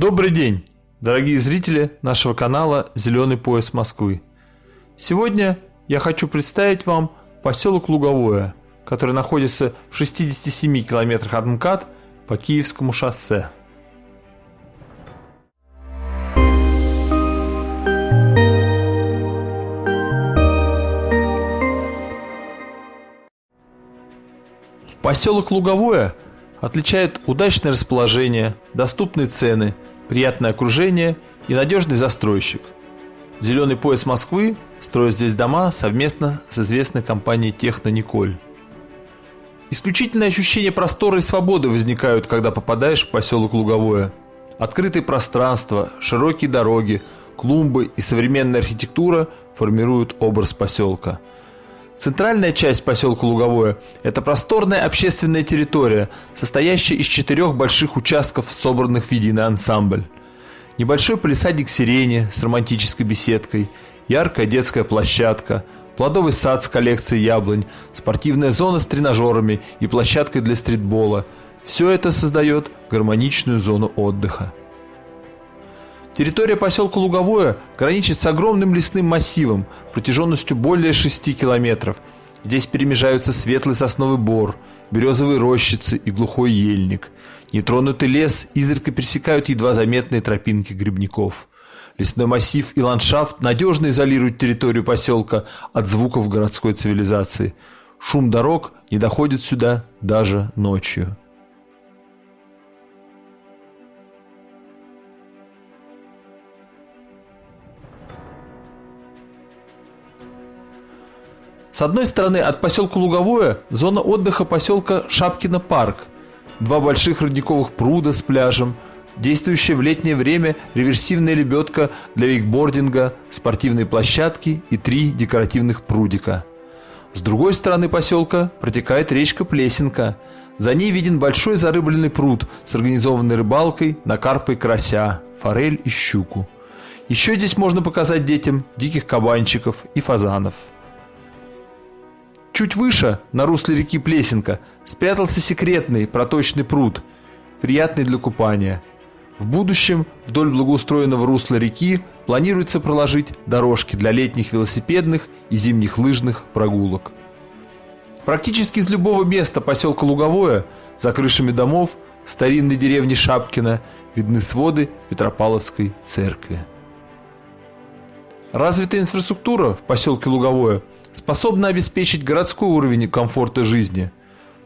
Добрый день, дорогие зрители нашего канала «Зеленый пояс Москвы». Сегодня я хочу представить вам поселок Луговое, который находится в 67 километрах от МКАД по Киевскому шоссе. Поселок Луговое отличает удачное расположение, доступные цены, приятное окружение и надежный застройщик. Зеленый пояс Москвы строит здесь дома совместно с известной компанией Техно Николь. Исключительное ощущение простора и свободы возникают, когда попадаешь в поселок Луговое. Открытые пространства, широкие дороги, клумбы и современная архитектура формируют образ поселка – Центральная часть поселка Луговое – это просторная общественная территория, состоящая из четырех больших участков, собранных в единый ансамбль. Небольшой полисадник сирени с романтической беседкой, яркая детская площадка, плодовый сад с коллекцией яблонь, спортивная зона с тренажерами и площадкой для стритбола – все это создает гармоничную зону отдыха. Территория поселка Луговое граничит с огромным лесным массивом протяженностью более 6 километров. Здесь перемежаются светлый сосновый бор, березовые рощицы и глухой ельник. Нетронутый лес изредка пересекают едва заметные тропинки грибников. Лесной массив и ландшафт надежно изолируют территорию поселка от звуков городской цивилизации. Шум дорог не доходит сюда даже ночью. С одной стороны от поселка Луговое зона отдыха поселка Шапкино парк, два больших родниковых пруда с пляжем, действующая в летнее время реверсивная лебедка для вейкбординга, спортивные площадки и три декоративных прудика. С другой стороны поселка протекает речка Плесенка. За ней виден большой зарыбленный пруд с организованной рыбалкой на карпа и карася, форель и щуку. Еще здесь можно показать детям диких кабанчиков и фазанов. Чуть выше, на русле реки Плесенка, спрятался секретный проточный пруд, приятный для купания. В будущем вдоль благоустроенного русла реки планируется проложить дорожки для летних велосипедных и зимних лыжных прогулок. Практически из любого места поселка Луговое, за крышами домов, старинной деревни Шапкина, видны своды Петропавловской церкви. Развитая инфраструктура в поселке Луговое – способна обеспечить городской уровень комфорта жизни.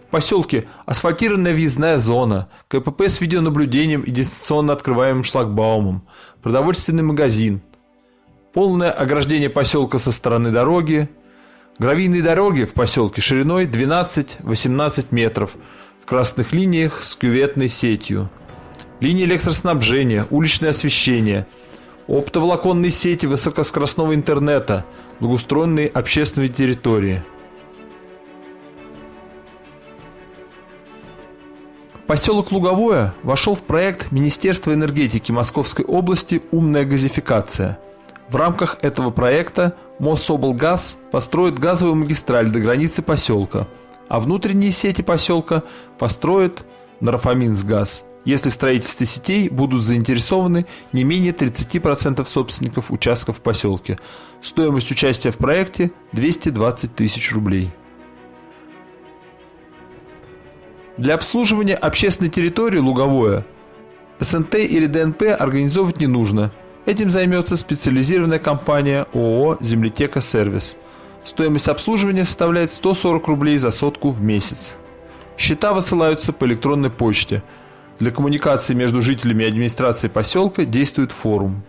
В поселке асфальтированная въездная зона, КПП с видеонаблюдением и дистанционно открываемым шлагбаумом, продовольственный магазин, полное ограждение поселка со стороны дороги, гравийные дороги в поселке шириной 12-18 метров в красных линиях с кюветной сетью, линии электроснабжения, уличное освещение – оптоволоконные сети высокоскоростного интернета, благоустроенные общественные территории. Поселок Луговое вошел в проект Министерства энергетики Московской области «Умная газификация». В рамках этого проекта Моссоблгаз построит газовую магистраль до границы поселка, а внутренние сети поселка построит Нарафаминсгаз – если в строительстве сетей будут заинтересованы не менее 30% собственников участков в поселке. Стоимость участия в проекте 220 тысяч рублей. Для обслуживания общественной территории Луговое СНТ или ДНП организовывать не нужно. Этим займется специализированная компания ООО «Землетека Сервис». Стоимость обслуживания составляет 140 рублей за сотку в месяц. Счета высылаются по электронной почте – для коммуникации между жителями и администрацией поселка действует форум.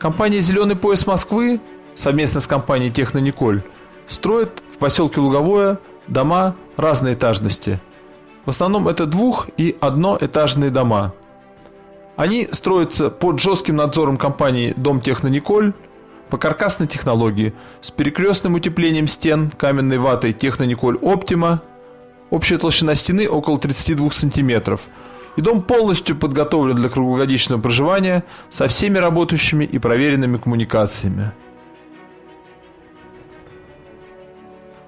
Компания «Зеленый пояс Москвы» совместно с компанией «Технониколь» строит в поселке Луговое дома разной этажности. В основном это двух- и одноэтажные дома. Они строятся под жестким надзором компании Дом Технониколь по каркасной технологии с перекрестным утеплением стен каменной ватой Технониколь Оптима. Общая толщина стены около 32 сантиметров. И дом полностью подготовлен для круглогодичного проживания со всеми работающими и проверенными коммуникациями.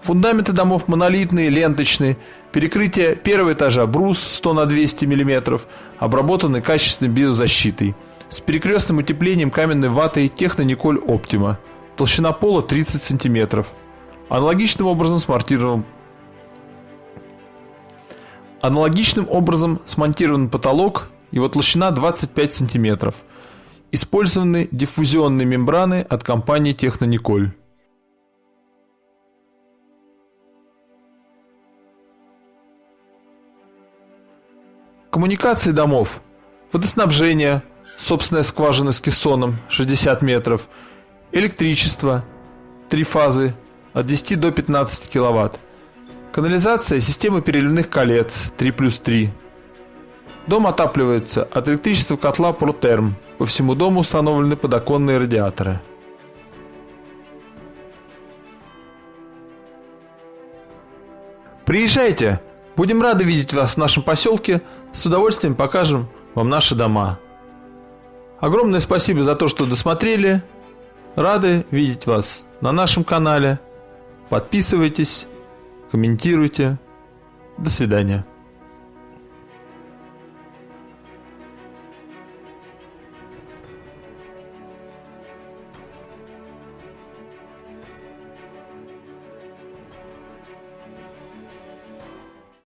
Фундаменты домов монолитные, ленточные. Перекрытие первого этажа брус 100 на 200 мм, обработаны качественной биозащитой. С перекрестным утеплением каменной ватой Технониколь Оптима. Толщина пола 30 см. Аналогичным образом смонтирован Аналогичным образом смонтирован потолок, его толщина 25 см. Использованы диффузионные мембраны от компании Технониколь. Коммуникации домов. Водоснабжение, собственная скважина с кессоном 60 метров, электричество, три фазы от 10 до 15 киловатт, канализация системы переливных колец 3 плюс 3. Дом отапливается от электричества котла Протерм. По всему дому установлены подоконные радиаторы. Приезжайте! Будем рады видеть вас в нашем поселке. С удовольствием покажем вам наши дома. Огромное спасибо за то, что досмотрели. Рады видеть вас на нашем канале. Подписывайтесь, комментируйте. До свидания.